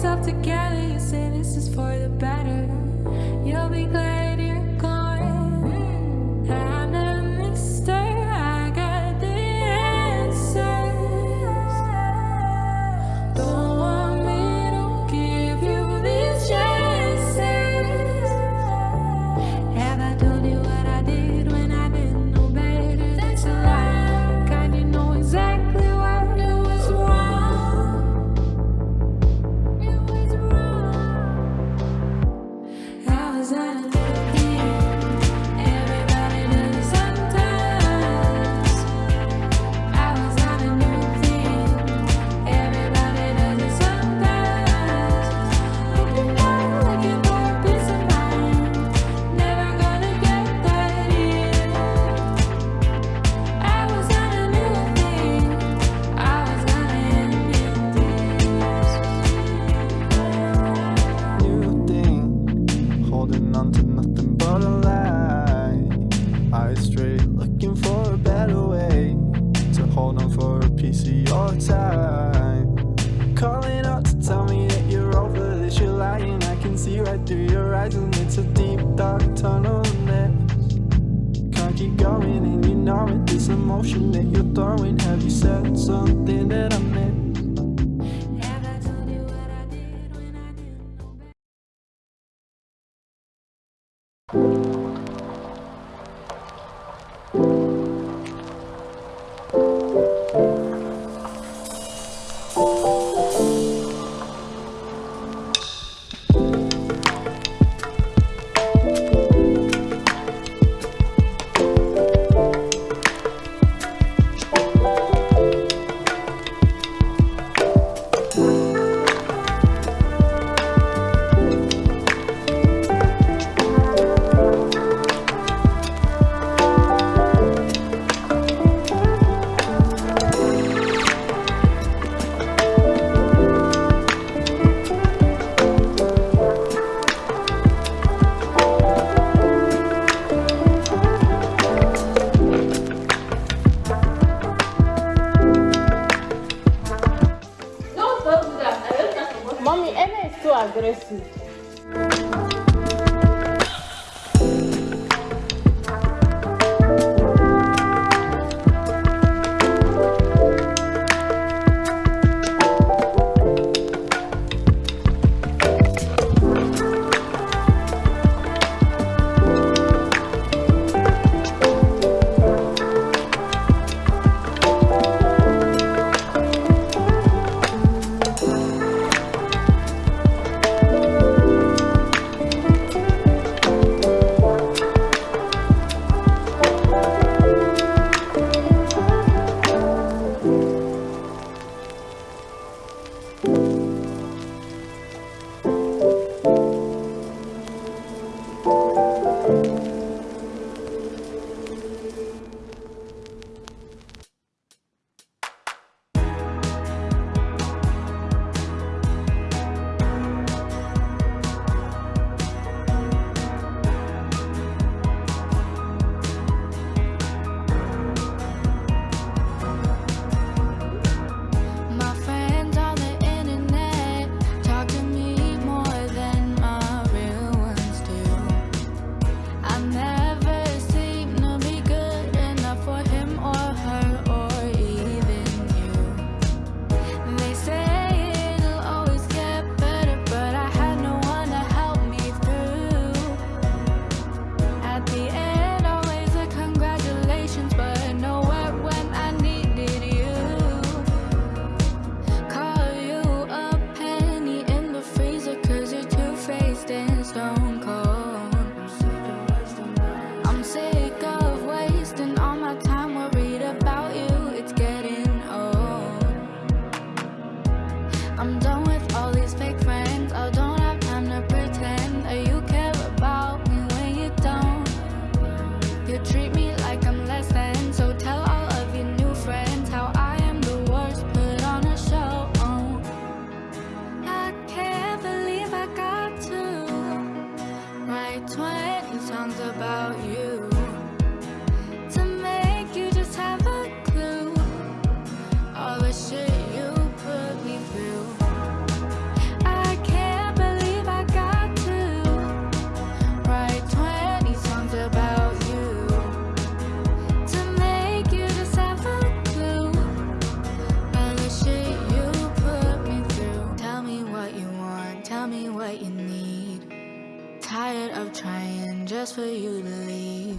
yourself together, you say this is for the better. throwing you to leave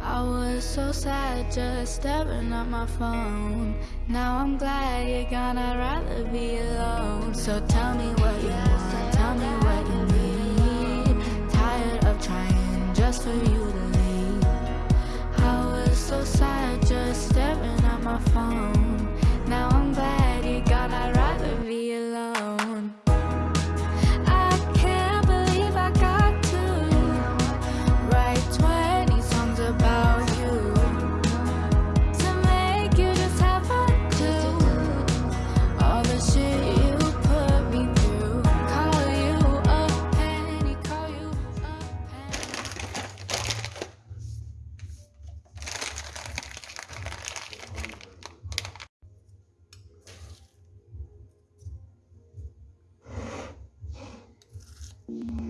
I was so sad just staring at my phone. Now I'm glad you're gone, I'd rather be alone. So tell me what you want, tell me what you need. Tired of trying just for you to leave. I was so sad just staring at my phone. Mm-hmm.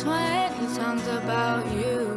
twenty songs about you.